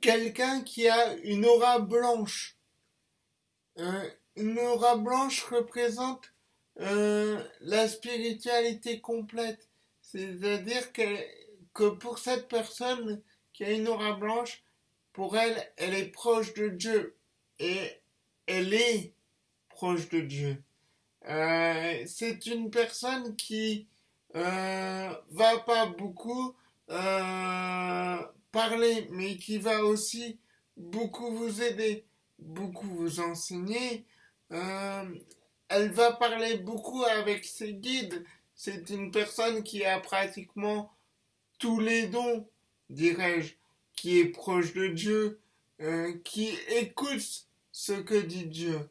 quelqu'un qui a une aura blanche. Euh, une aura blanche représente euh, la spiritualité complète. C'est-à-dire que, pour cette personne qui a une aura blanche, pour elle, elle est proche de Dieu. Et elle est proche de Dieu. Euh, c'est une personne qui va pas beaucoup parler, mais qui va aussi beaucoup vous aider, beaucoup vous enseigner. Euh, elle va parler beaucoup avec ses guides. C'est une personne qui a pratiquement tous les dons, dirais-je, qui est proche de Dieu, euh, qui écoute ce que dit Dieu.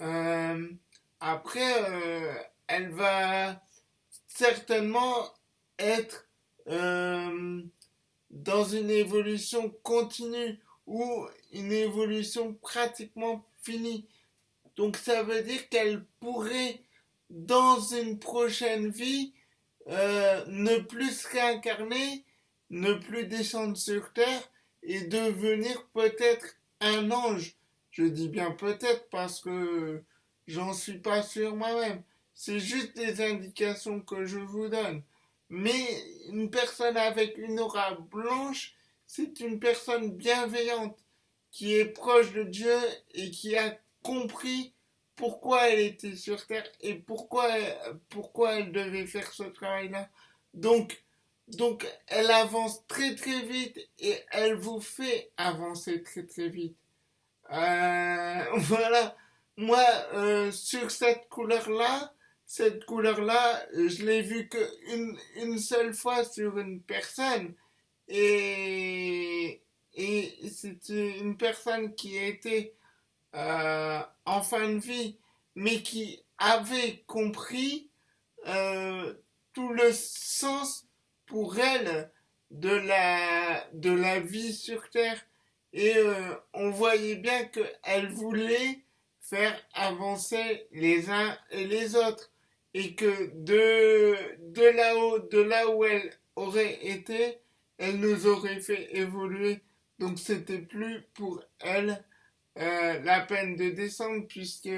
Euh, après, elle va certainement être dans une évolution continue ou une évolution pratiquement finie. Donc ça veut dire qu'elle pourrait, dans une prochaine vie, euh, ne plus se réincarner, ne plus descendre sur Terre et devenir peut-être un ange. Je dis bien peut-être parce que j'en suis pas sûr moi-même. C'est juste des indications que je vous donne. Mais une personne avec une aura blanche, c'est une personne bienveillante qui est proche de Dieu et qui a compris pourquoi elle était sur Terre et pourquoi, pourquoi elle devait faire ce travail-là. Donc, donc, elle avance très très vite et elle vous fait avancer très très vite. Euh, voilà. Moi, euh, sur cette couleur-là, cette couleur-là, je l'ai vue qu'une une seule fois sur une personne. Et, et c'est une personne qui était euh, en fin de vie, mais qui avait compris euh, tout le sens pour elle de la, de la vie sur Terre. Et euh, on voyait bien qu'elle voulait faire avancer les uns et les autres. Et que de, de là-haut, de là où elle aurait été, elle nous aurait fait évoluer. Donc c'était plus pour elle euh, la peine de descendre puisque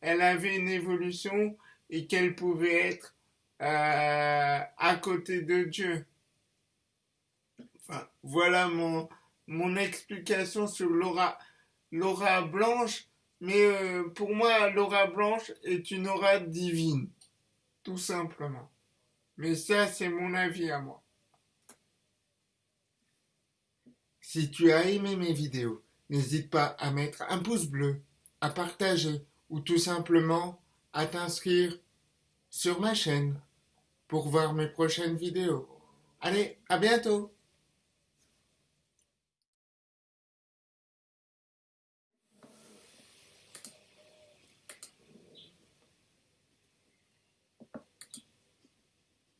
elle avait une évolution et qu'elle pouvait être euh, à côté de Dieu. Enfin, voilà mon, mon explication sur l'aura, l'aura blanche. Mais euh, pour moi, l'aura blanche est une aura divine. Tout simplement. Mais ça, c'est mon avis à moi. Si tu as aimé mes vidéos, n'hésite pas à mettre un pouce bleu, à partager ou tout simplement à t'inscrire sur ma chaîne pour voir mes prochaines vidéos. Allez, à bientôt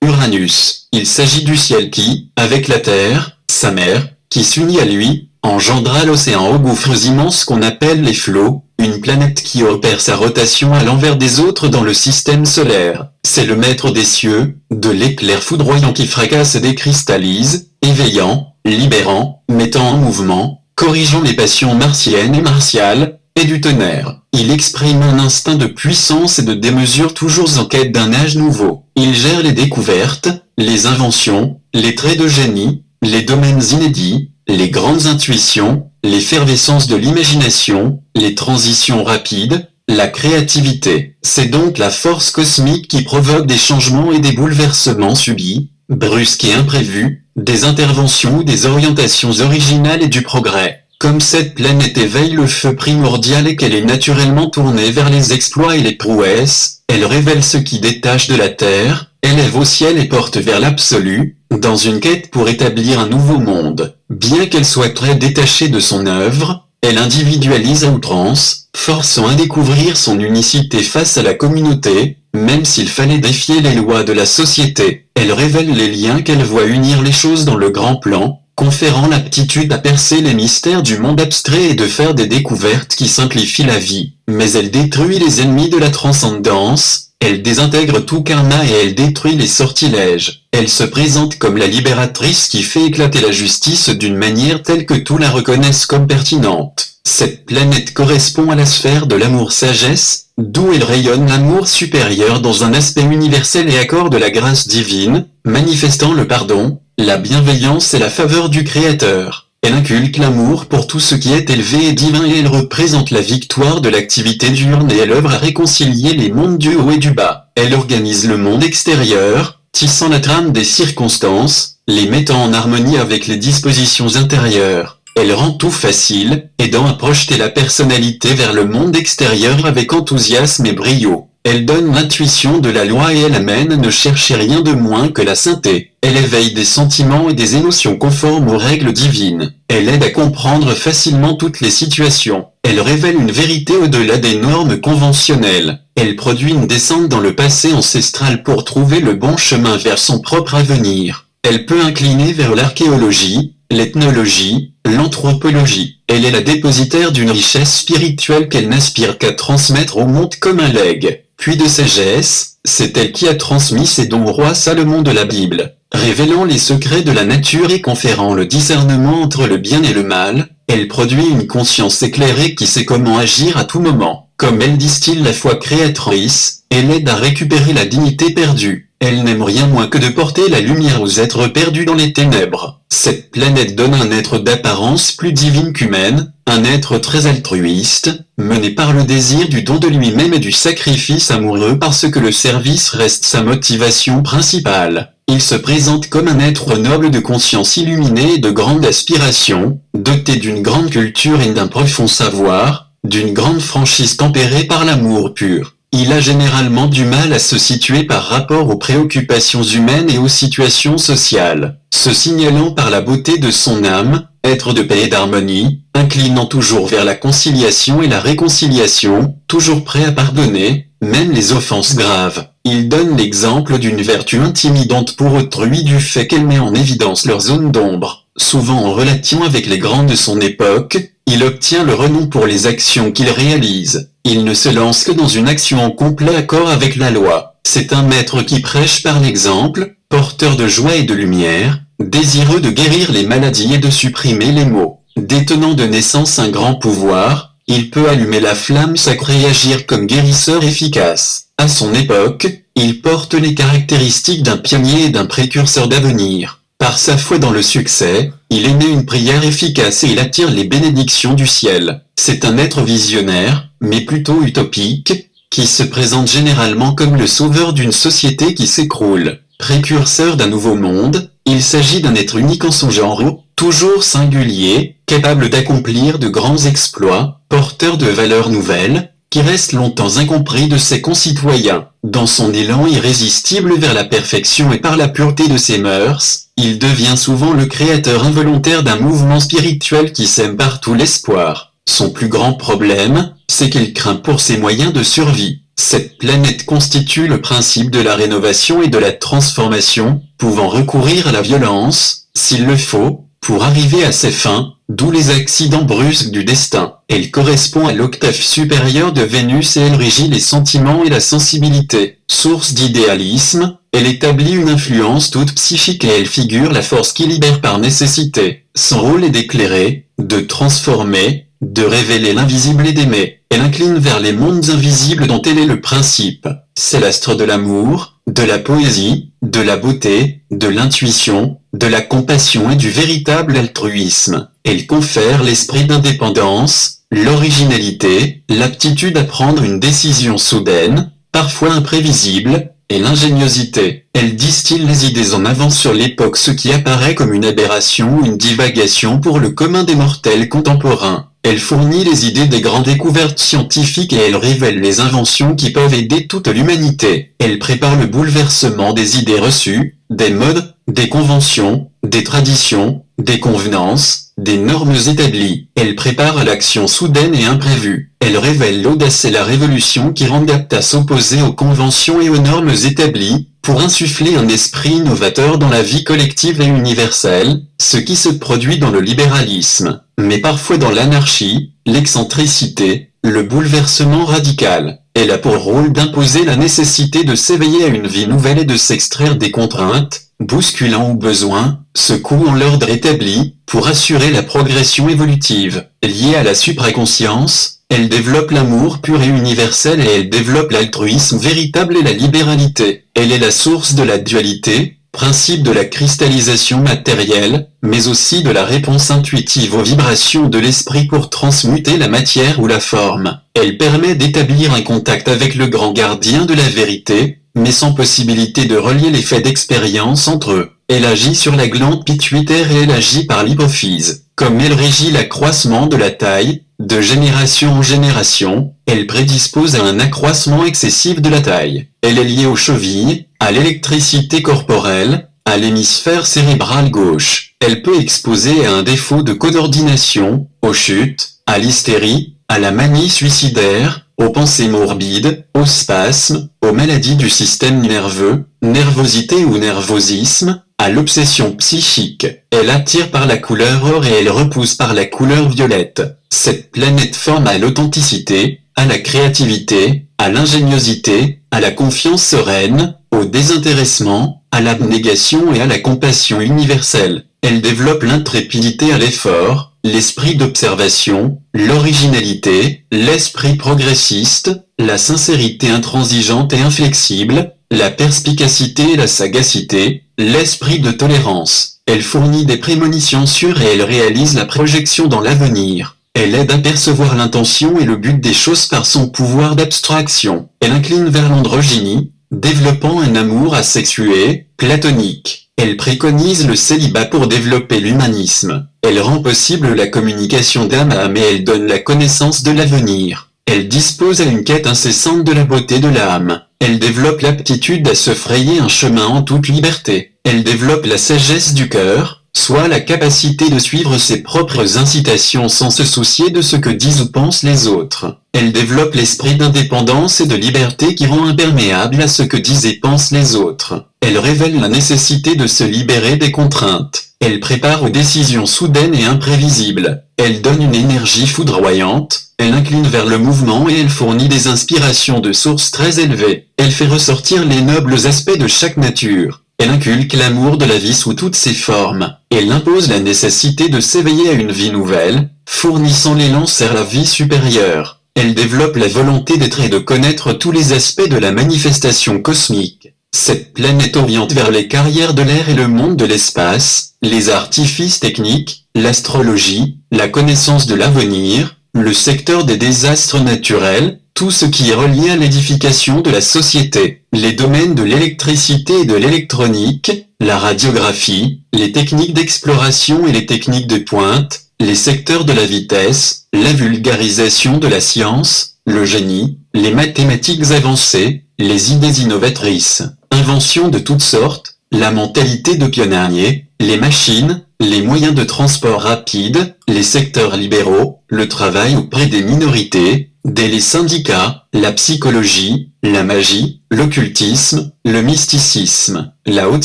Uranus, il s'agit du ciel qui, avec la Terre, sa mère, qui s'unit à lui, engendra l'océan aux gouffres immenses qu'on appelle les flots, une planète qui opère sa rotation à l'envers des autres dans le système solaire. C'est le maître des cieux, de l'éclair foudroyant qui fracasse et décristallise, éveillant, libérant, mettant en mouvement, corrigeant les passions martiennes et martiales, et du tonnerre. Il exprime un instinct de puissance et de démesure toujours en quête d'un âge nouveau. Il gère les découvertes, les inventions, les traits de génie, les domaines inédits, les grandes intuitions, l'effervescence de l'imagination, les transitions rapides, la créativité. C'est donc la force cosmique qui provoque des changements et des bouleversements subis, brusques et imprévus, des interventions ou des orientations originales et du progrès. Comme cette planète éveille le feu primordial et qu'elle est naturellement tournée vers les exploits et les prouesses, elle révèle ce qui détache de la Terre, élève au ciel et porte vers l'absolu, dans une quête pour établir un nouveau monde. Bien qu'elle soit très détachée de son œuvre, elle individualise à outrance, forçant à découvrir son unicité face à la communauté, même s'il fallait défier les lois de la société. Elle révèle les liens qu'elle voit unir les choses dans le grand plan, conférant l'aptitude à percer les mystères du monde abstrait et de faire des découvertes qui simplifient la vie. Mais elle détruit les ennemis de la transcendance, Elle désintègre tout karma et elle détruit les sortilèges. Elle se présente comme la libératrice qui fait éclater la justice d'une manière telle que tout la reconnaissent comme pertinente. Cette planète correspond à la sphère de l'amour-sagesse, d'où elle rayonne l'amour supérieur dans un aspect universel et accorde la grâce divine, manifestant le pardon, la bienveillance et la faveur du Créateur. Elle inculque l'amour pour tout ce qui est élevé et divin et elle représente la victoire de l'activité diurne et elle œuvre à réconcilier les mondes du haut et du bas. Elle organise le monde extérieur, tissant la trame des circonstances, les mettant en harmonie avec les dispositions intérieures. Elle rend tout facile, aidant à projeter la personnalité vers le monde extérieur avec enthousiasme et brio. Elle donne l'intuition de la loi et elle amène ne chercher rien de moins que la sainteté. Elle éveille des sentiments et des émotions conformes aux règles divines. Elle aide à comprendre facilement toutes les situations. Elle révèle une vérité au-delà des normes conventionnelles. Elle produit une descente dans le passé ancestral pour trouver le bon chemin vers son propre avenir. Elle peut incliner vers l'archéologie, l'ethnologie, l'anthropologie. Elle est la dépositaire d'une richesse spirituelle qu'elle n'aspire qu'à transmettre au monde comme un legs. Puis de sagesse, c'est elle qui a transmis ses dons au roi Salomon de la Bible. Révélant les secrets de la nature et conférant le discernement entre le bien et le mal, elle produit une conscience éclairée qui sait comment agir à tout moment. Comme elle distille la foi créatrice, elle aide à récupérer la dignité perdue. Elle n'aime rien moins que de porter la lumière aux êtres perdus dans les ténèbres. Cette planète donne un être d'apparence plus divine qu'humaine, un être très altruiste, mené par le désir du don de lui-même et du sacrifice amoureux parce que le service reste sa motivation principale. Il se présente comme un être noble de conscience illuminée et de grande aspiration, doté d'une grande culture et d'un profond savoir, d'une grande franchise tempérée par l'amour pur. Il a généralement du mal à se situer par rapport aux préoccupations humaines et aux situations sociales, se signalant par la beauté de son âme, être de paix et d'harmonie, inclinant toujours vers la conciliation et la réconciliation, toujours prêt à pardonner, même les offenses graves. Il donne l'exemple d'une vertu intimidante pour autrui du fait qu'elle met en évidence leur zone d'ombre. Souvent en relation avec les grands de son époque, il obtient le renom pour les actions qu'il réalise. Il ne se lance que dans une action en complet accord avec la loi. C'est un maître qui prêche par l'exemple, porteur de joie et de lumière, désireux de guérir les maladies et de supprimer les maux. Détenant de naissance un grand pouvoir, il peut allumer la flamme sacrée et agir comme guérisseur efficace. À son époque, il porte les caractéristiques d'un pionnier et d'un précurseur d'avenir. Par sa foi dans le succès, il émet une prière efficace et il attire les bénédictions du ciel. C'est un être visionnaire, mais plutôt utopique, qui se présente généralement comme le sauveur d'une société qui s'écroule. Précurseur d'un nouveau monde, il s'agit d'un être unique en son genre, toujours singulier, capable d'accomplir de grands exploits, porteur de valeurs nouvelles, qui reste longtemps incompris de ses concitoyens. Dans son élan irrésistible vers la perfection et par la pureté de ses mœurs, il devient souvent le créateur involontaire d'un mouvement spirituel qui sème partout l'espoir. Son plus grand problème, c'est qu'il craint pour ses moyens de survie. Cette planète constitue le principe de la rénovation et de la transformation, pouvant recourir à la violence, s'il le faut, pour arriver à ses fins, d'où les accidents brusques du destin. Elle correspond à l'octave supérieure de Vénus et elle régit les sentiments et la sensibilité. Source d'idéalisme, elle établit une influence toute psychique et elle figure la force qui libère par nécessité. Son rôle est d'éclairer, de transformer, de révéler l'invisible et d'aimer. Elle incline vers les mondes invisibles dont elle est le principe. C'est l'astre de l'amour, de la poésie, de la beauté, de l'intuition, de la compassion et du véritable altruisme. Elle confère l'esprit d'indépendance, l'originalité, l'aptitude à prendre une décision soudaine, parfois imprévisible, et l'ingéniosité. Elle distille les idées en avant sur l'époque ce qui apparaît comme une aberration ou une divagation pour le commun des mortels contemporains. Elle fournit les idées des grandes découvertes scientifiques et elle révèle les inventions qui peuvent aider toute l'humanité. Elle prépare le bouleversement des idées reçues, des modes, des conventions, des traditions, des convenances, des normes établies. Elle prépare l'action soudaine et imprévue. Elle révèle l'audace et la révolution qui rendent aptes à s'opposer aux conventions et aux normes établies, pour insuffler un esprit innovateur dans la vie collective et universelle, ce qui se produit dans le libéralisme, mais parfois dans l'anarchie, l'excentricité, le bouleversement radical. elle a pour rôle d'imposer la nécessité de s'éveiller à une vie nouvelle et de s'extraire des contraintes, bousculant au besoin, secouant l'ordre établi, pour assurer la progression évolutive. Liée à la supraconscience, elle développe l'amour pur et universel et elle développe l'altruisme véritable et la libéralité. Elle est la source de la dualité, principe de la cristallisation matérielle, mais aussi de la réponse intuitive aux vibrations de l'esprit pour transmuter la matière ou la forme. Elle permet d'établir un contact avec le grand gardien de la vérité, mais sans possibilité de relier les faits d'expérience entre eux. Elle agit sur la glande pituitaire et elle agit par l'hypophyse. Comme elle régit l'accroissement de la taille, de génération en génération, elle prédispose à un accroissement excessif de la taille. Elle est liée aux chevilles, à l'électricité corporelle, à l'hémisphère cérébral gauche. Elle peut exposer à un défaut de coordination, aux chutes, à l'hystérie, à la manie suicidaire, aux pensées morbides, aux spasmes, aux maladies du système nerveux, nervosité ou nervosisme, à l'obsession psychique. Elle attire par la couleur or et elle repousse par la couleur violette. Cette planète forme à l'authenticité, à la créativité, à l'ingéniosité, à la confiance sereine, au désintéressement, à l'abnégation et à la compassion universelle. Elle développe l'intrépidité à l'effort, l'esprit d'observation, l'originalité, l'esprit progressiste, la sincérité intransigeante et inflexible, la perspicacité et la sagacité, l'esprit de tolérance. Elle fournit des prémonitions sûres et elle réalise la projection dans l'avenir. Elle aide à percevoir l'intention et le but des choses par son pouvoir d'abstraction. Elle incline vers l'androgynie, développant un amour asexué, platonique. Elle préconise le célibat pour développer l'humanisme. Elle rend possible la communication d'âme à âme et elle donne la connaissance de l'avenir. Elle dispose à une quête incessante de la beauté de l'âme. Elle développe l'aptitude à se frayer un chemin en toute liberté. Elle développe la sagesse du cœur, soit la capacité de suivre ses propres incitations sans se soucier de ce que disent ou pensent les autres. Elle développe l'esprit d'indépendance et de liberté qui rend imperméable à ce que disent et pensent les autres. Elle révèle la nécessité de se libérer des contraintes. Elle prépare aux décisions soudaines et imprévisibles. Elle donne une énergie foudroyante, elle incline vers le mouvement et elle fournit des inspirations de sources très élevées. Elle fait ressortir les nobles aspects de chaque nature. Elle inculque l'amour de la vie sous toutes ses formes. Elle impose la nécessité de s'éveiller à une vie nouvelle, fournissant l'élan vers la vie supérieure. Elle développe la volonté d'être et de connaître tous les aspects de la manifestation cosmique. Cette planète oriente vers les carrières de l'air et le monde de l'espace, les artifices techniques, l'astrologie, la connaissance de l'avenir, le secteur des désastres naturels, tout ce qui est relié à l'édification de la société, les domaines de l'électricité et de l'électronique, la radiographie, les techniques d'exploration et les techniques de pointe, les secteurs de la vitesse, la vulgarisation de la science, le génie, les mathématiques avancées, les idées innovatrices, inventions de toutes sortes, la mentalité de pionnier, les machines, les moyens de transport rapide, les secteurs libéraux, le travail auprès des minorités, dès les syndicats, la psychologie, la magie, l'occultisme, le mysticisme, la haute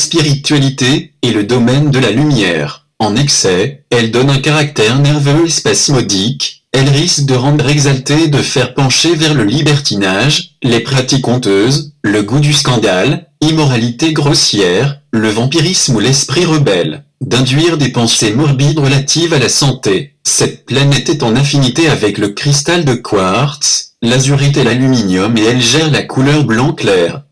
spiritualité et le domaine de la lumière. En excès, elle donne un caractère nerveux et spasmodique, elle risque de rendre exalté et de faire pencher vers le libertinage, les pratiques honteuses, le goût du scandale, immoralité grossière, le vampirisme ou l'esprit rebelle d'induire des pensées morbides relatives à la santé. Cette planète est en affinité avec le cristal de quartz, l'azurite et l'aluminium et elle gère la couleur blanc clair.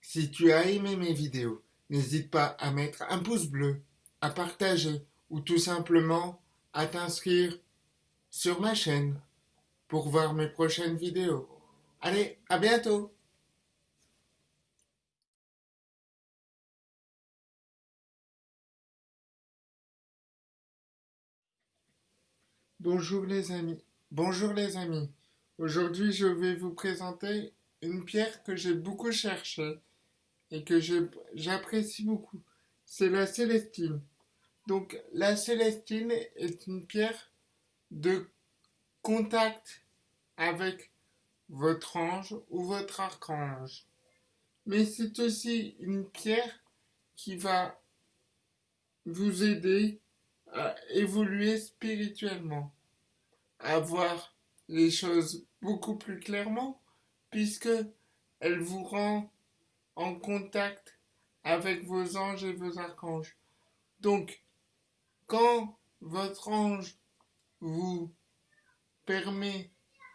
Si tu as aimé mes vidéos, n'hésite pas à mettre un pouce bleu, à partager ou tout simplement à t'inscrire sur ma chaîne pour voir mes prochaines vidéos. Allez, à bientôt Bonjour les amis. Bonjour les amis. Aujourd'hui, je vais vous présenter une pierre que j'ai beaucoup cherchée et que j'apprécie beaucoup. C'est la célestine. Donc, la célestine est une pierre de contact avec votre ange ou votre archange. Mais c'est aussi une pierre qui va vous aider évoluer spirituellement. à voir les choses beaucoup plus clairement puisque elle vous rend en contact avec vos anges et vos archanges. Donc, quand votre ange vous permet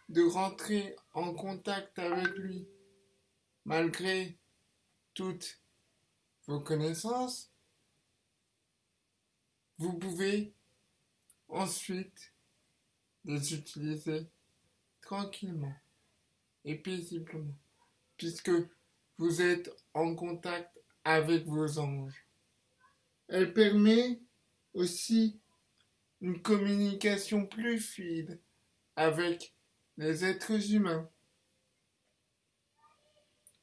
de rentrer en contact avec lui, malgré toutes vos connaissances, vous pouvez ensuite les utiliser tranquillement et paisiblement, puisque vous êtes en contact avec vos anges. Elle permet aussi une communication plus fluide avec les êtres humains.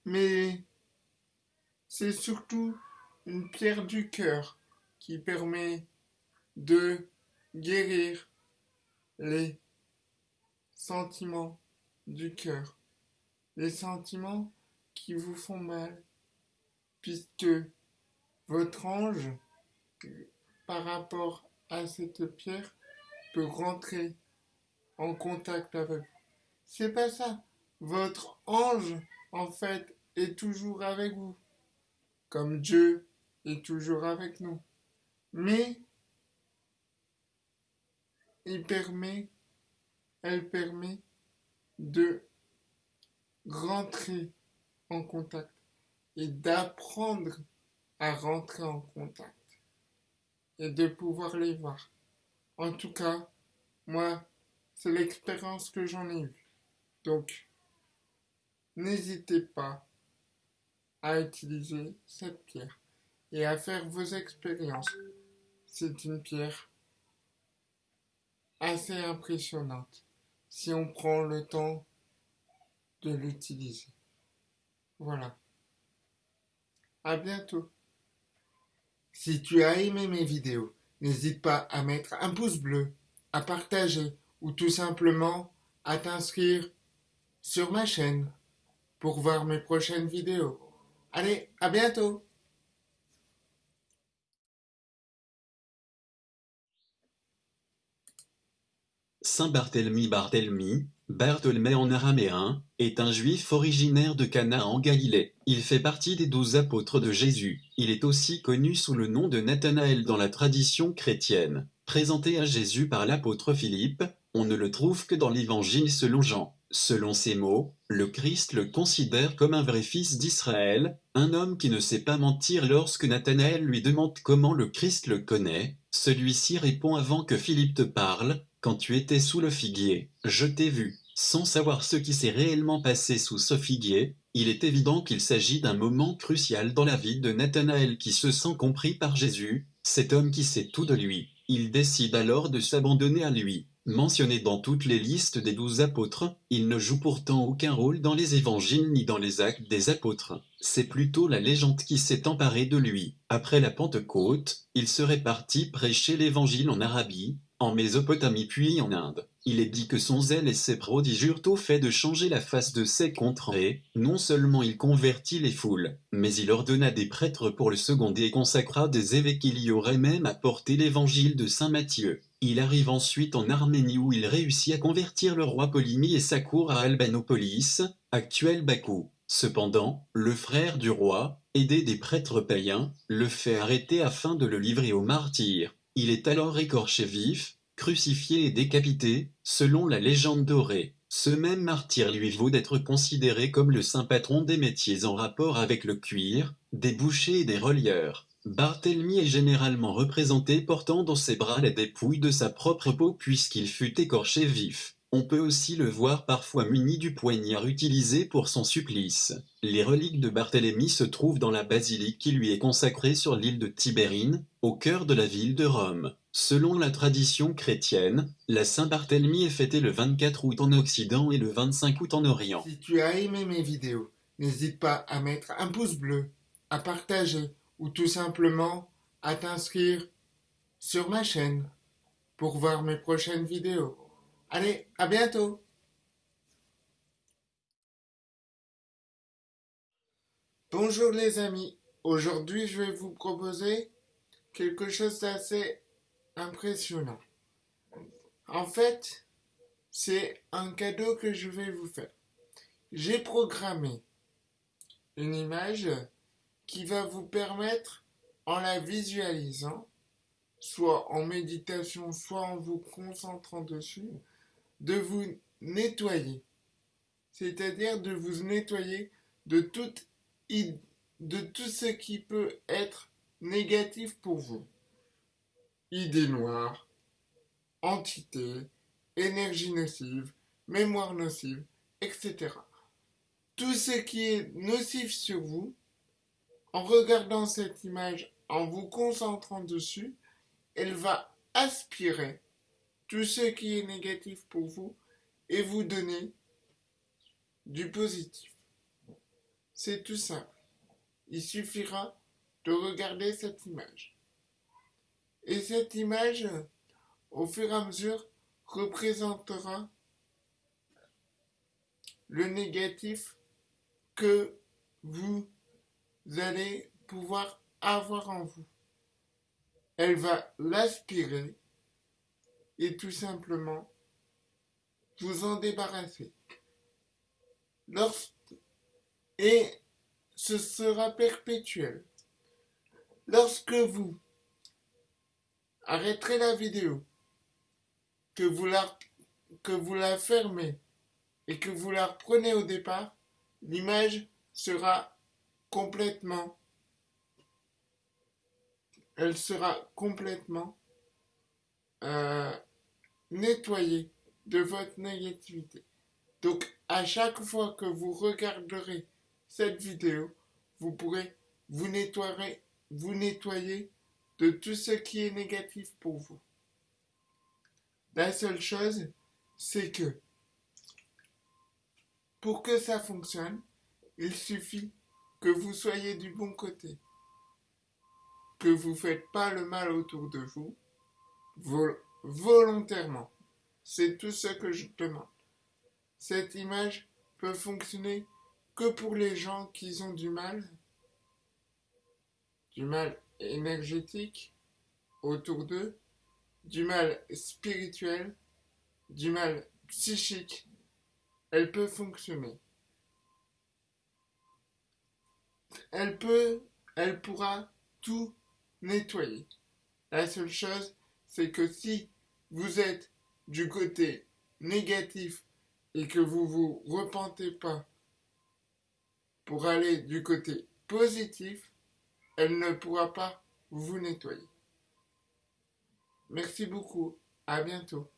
Mais c'est surtout une pierre du cœur qui permet de guérir les sentiments du cœur, les sentiments qui vous font mal, puisque votre ange, par rapport à cette pierre, peut rentrer en contact avec vous. C'est pas ça. Votre ange, en fait, est toujours avec vous. Comme Dieu est toujours avec nous. Mais permet, elle permet de rentrer en contact et d'apprendre à rentrer en contact et de pouvoir les voir. En tout cas, moi, c'est l'expérience que j'en ai eue. Donc, n'hésitez pas à utiliser cette pierre et à faire vos expériences. C'est une pierre assez impressionnante si on prend le temps de l'utiliser. Voilà. À bientôt. Si tu as aimé mes vidéos, n'hésite pas à mettre un pouce bleu, à partager ou tout simplement à t'inscrire sur ma chaîne pour voir mes prochaines vidéos. Allez, à bientôt Saint Barthélemy Barthélemy, Bartholmé en araméen, est un juif originaire de Cana en Galilée. Il fait partie des douze apôtres de Jésus. Il est aussi connu sous le nom de Nathanaël dans la tradition chrétienne. Présenté à Jésus par l'apôtre Philippe, on ne le trouve que dans l'évangile selon Jean. Selon ces mots, le Christ le considère comme un vrai fils d'Israël, un homme qui ne sait pas mentir lorsque Nathanaël lui demande comment le Christ le connaît. Celui-ci répond avant que Philippe te parle, quand tu étais sous le figuier, je t'ai vu. Sans savoir ce qui s'est réellement passé sous ce figuier, il est évident qu'il s'agit d'un moment crucial dans la vie de Nathanaël qui se sent compris par Jésus, cet homme qui sait tout de lui. Il décide alors de s'abandonner à lui. Mentionné dans toutes les listes des douze apôtres, il ne joue pourtant aucun rôle dans les évangiles ni dans les actes des apôtres. C'est plutôt la légende qui s'est emparée de lui. Après la Pentecôte, il serait parti prêcher l'évangile en Arabie, en Mésopotamie puis en Inde. Il est dit que son zèle et ses prodiges eurent au fait de changer la face de ces contrées, non seulement il convertit les foules, mais il ordonna des prêtres pour le seconder et consacra des évêques qui y auraient même apporté l'évangile de saint Matthieu. Il arrive ensuite en Arménie où il réussit à convertir le roi Polymy et sa cour à Albanopolis, actuel Bakou. Cependant, le frère du roi, aidé des prêtres païens, le fait arrêter afin de le livrer aux martyrs. Il est alors écorché vif, crucifié et décapité, selon la légende dorée. Ce même martyr lui vaut d'être considéré comme le saint patron des métiers en rapport avec le cuir, des bouchers et des relieurs. Barthélemy est généralement représenté portant dans ses bras la dépouille de sa propre peau puisqu'il fut écorché vif. On peut aussi le voir parfois muni du poignard utilisé pour son supplice. Les reliques de Barthélemy se trouvent dans la basilique qui lui est consacrée sur l'île de Tibérine, au cœur de la ville de Rome. Selon la tradition chrétienne, la Saint-Barthélemy est fêtée le 24 août en Occident et le 25 août en Orient. Si tu as aimé mes vidéos, n'hésite pas à mettre un pouce bleu, à partager ou tout simplement à t'inscrire sur ma chaîne pour voir mes prochaines vidéos. Allez, à bientôt Bonjour les amis, aujourd'hui je vais vous proposer quelque chose d'assez impressionnant. En fait, c'est un cadeau que je vais vous faire. J'ai programmé une image qui va vous permettre, en la visualisant, soit en méditation, soit en vous concentrant dessus, de vous nettoyer. C'est-à-dire de vous nettoyer de, tout ce qui peut être négatif pour vous. Idées noires, entités, énergie nocive, mémoire nocive, etc. Tout ce qui est nocif sur vous, en regardant cette image, en vous concentrant dessus, elle va aspirer tout ce qui est négatif pour vous et vous donner du positif. C'est tout simple. Il suffira de regarder cette image. Et cette image, au fur et à mesure, représentera le négatif que vous allez pouvoir avoir en vous. Elle va l'aspirer et tout simplement vous en débarrasser. et ce sera perpétuel. Lorsque vous arrêterez la vidéo, que vous la, que vous la fermez et que vous la reprenez au départ, l'image sera complètement elle sera complètement euh, nettoyée de votre négativité. Donc à chaque fois que vous regarderez cette vidéo, vous pourrez vous nettoyer, vous nettoyer de tout ce qui est négatif pour vous. La seule chose, c'est que pour que ça fonctionne, il suffit que vous soyez du bon côté, que vous ne faites pas le mal autour de vous, volontairement. C'est tout ce que je demande. Cette image peut fonctionner que pour les gens qui ont du mal, du mal énergétique autour d'eux, du mal spirituel, du mal psychique, elle peut fonctionner. Elle peut, elle pourra tout nettoyer. La seule chose, c'est que si vous êtes du côté négatif et que vous vous repentez pas pour aller du côté positif, elle ne pourra pas vous nettoyer. Merci beaucoup. À bientôt.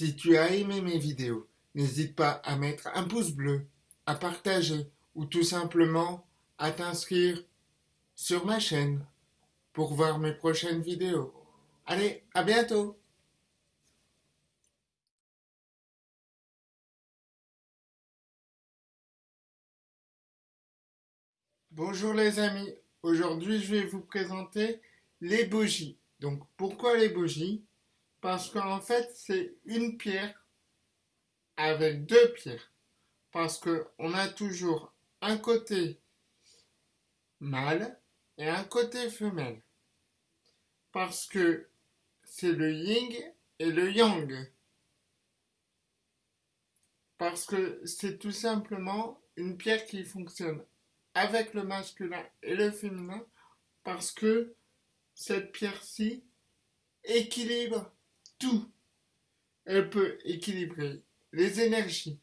Si tu as aimé mes vidéos, n'hésite pas à mettre un pouce bleu, à partager ou tout simplement à t'inscrire sur ma chaîne pour voir mes prochaines vidéos. Allez, à bientôt Bonjour les amis, aujourd'hui je vais vous présenter les bougies. Donc pourquoi les bougies? Parce qu'en fait c'est une pierre avec deux pierres. Parce qu'on a toujours un côté mâle et un côté femelle. Parce que c'est le yin et le yang. Parce que c'est tout simplement une pierre qui fonctionne avec le masculin et le féminin parce que cette pierre-ci équilibre tout. Elle peut équilibrer les énergies,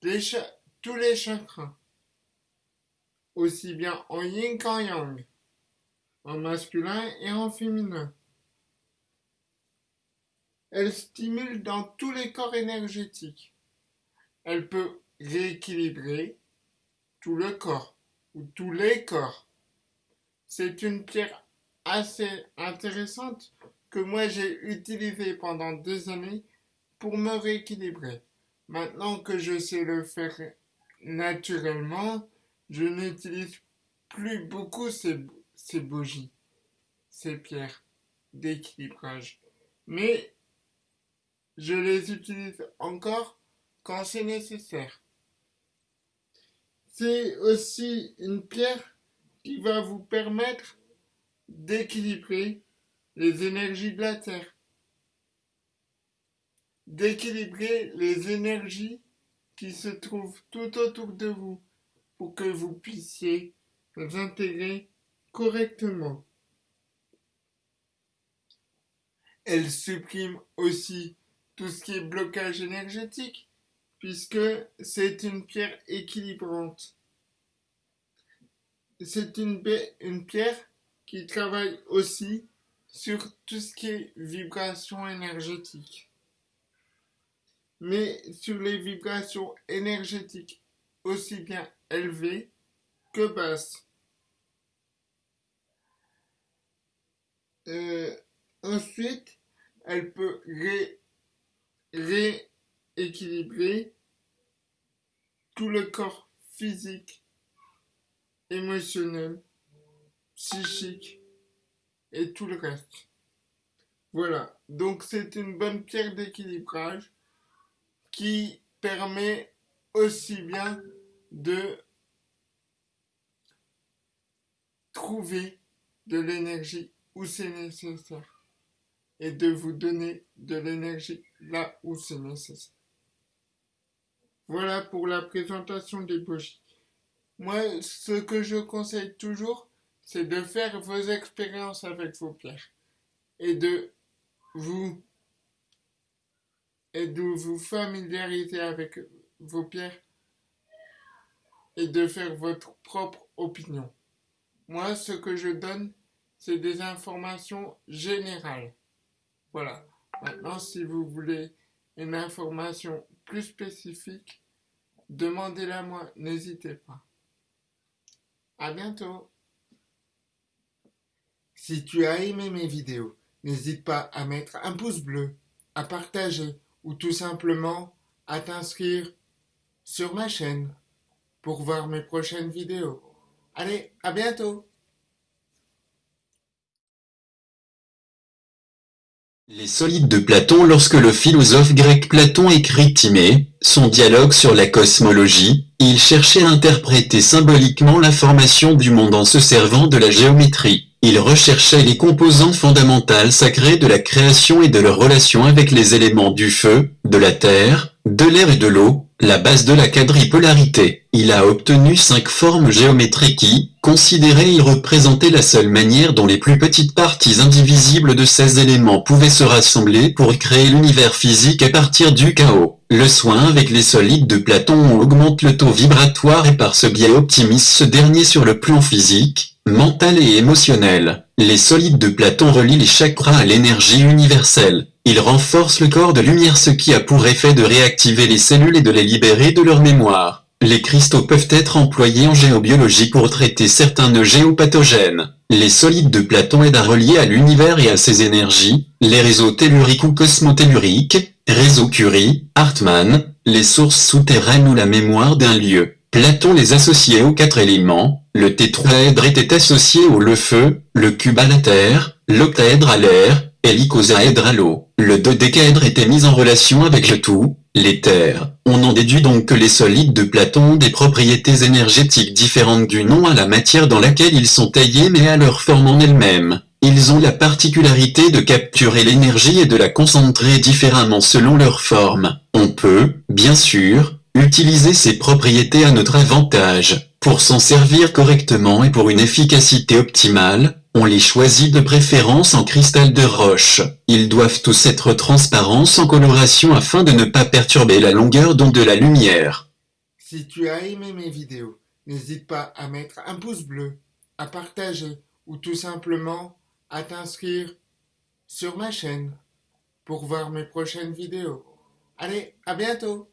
tous les chakras, aussi bien en yin qu'en yang, en masculin et en féminin. Elle stimule dans tous les corps énergétiques. Elle peut rééquilibrer tout le corps ou tous les corps. C'est une pierre assez intéressante que moi j'ai utilisée pendant deux années pour me rééquilibrer. Maintenant que je sais le faire naturellement, je n'utilise plus beaucoup ces, ces bougies, ces pierres d'équilibrage. Mais je les utilise encore quand c'est nécessaire. C'est aussi une pierre qui va vous permettre d'équilibrer les énergies de la Terre, d'équilibrer les énergies qui se trouvent tout autour de vous pour que vous puissiez les intégrer correctement. Elle supprime aussi tout ce qui est blocage énergétique, puisque c'est une pierre équilibrante. C'est une, une pierre qui travaille aussi sur tout ce qui est vibration énergétique. Mais sur les vibrations énergétiques aussi bien élevées que basses. Euh, ensuite, elle peut ré équilibrer tout le corps physique, émotionnel, psychique et tout le reste. Voilà, donc c'est une bonne pierre d'équilibrage qui permet aussi bien de trouver de l'énergie où c'est nécessaire et de vous donner de l'énergie là où c'est nécessaire. Voilà pour la présentation des bougies. Moi, ce que je conseille toujours, c'est de faire vos expériences avec vos pierres et de vous et vous familiariser avec vos pierres et de faire votre propre opinion. Moi, ce que je donne, c'est des informations générales. Voilà. Maintenant, si vous voulez une information plus spécifique, demandez-la moi, n'hésitez pas. À bientôt. Si tu as aimé mes vidéos, n'hésite pas à mettre un pouce bleu, à partager ou tout simplement à t'inscrire sur ma chaîne pour voir mes prochaines vidéos. Allez, à bientôt Les solides de Platon Lorsque le philosophe grec Platon écrit Timée, son dialogue sur la cosmologie, il cherchait à interpréter symboliquement la formation du monde en se servant de la géométrie. Il recherchait les composantes fondamentales sacrées de la création et de leur relation avec les éléments du feu, de la terre, de l'air et de l'eau, la base de la quadripolarité. Il a obtenu cinq formes géométriques qui, considérées y représentaient la seule manière dont les plus petites parties indivisibles de ces éléments pouvaient se rassembler pour créer l'univers physique à partir du chaos. Le soin avec les solides de Platon augmente le taux vibratoire et par ce biais optimise ce dernier sur le plan physique, mental et émotionnel. Les solides de Platon relient les chakras à l'énergie universelle. Il renforce le corps de lumière ce qui a pour effet de réactiver les cellules et de les libérer de leur mémoire. Les cristaux peuvent être employés en géobiologie pour traiter certains géopathogènes. Les solides de Platon aident à relier à l'univers et à ses énergies, les réseaux telluriques ou cosmotelluriques, réseaux Curie, Hartmann, les sources souterraines ou la mémoire d'un lieu. Platon les associait aux quatre éléments, le tétraèdre était associé au le feu, le cube à la terre, l'octaèdre à l'air, et l'icosaèdre à l'eau. Le dodécaèdre était mis en relation avec le tout, l'éther. On en déduit donc que les solides de Platon ont des propriétés énergétiques différentes du nom à la matière dans laquelle ils sont taillés mais à leur forme en elle-même. Ils ont la particularité de capturer l'énergie et de la concentrer différemment selon leur forme. On peut, bien sûr, Utiliser ces propriétés à notre avantage. Pour s'en servir correctement et pour une efficacité optimale, on les choisit de préférence en cristal de roche. Ils doivent tous être transparents sans coloration afin de ne pas perturber la longueur d'onde de la lumière. Si tu as aimé mes vidéos, n'hésite pas à mettre un pouce bleu, à partager ou tout simplement à t'inscrire sur ma chaîne pour voir mes prochaines vidéos. Allez, à bientôt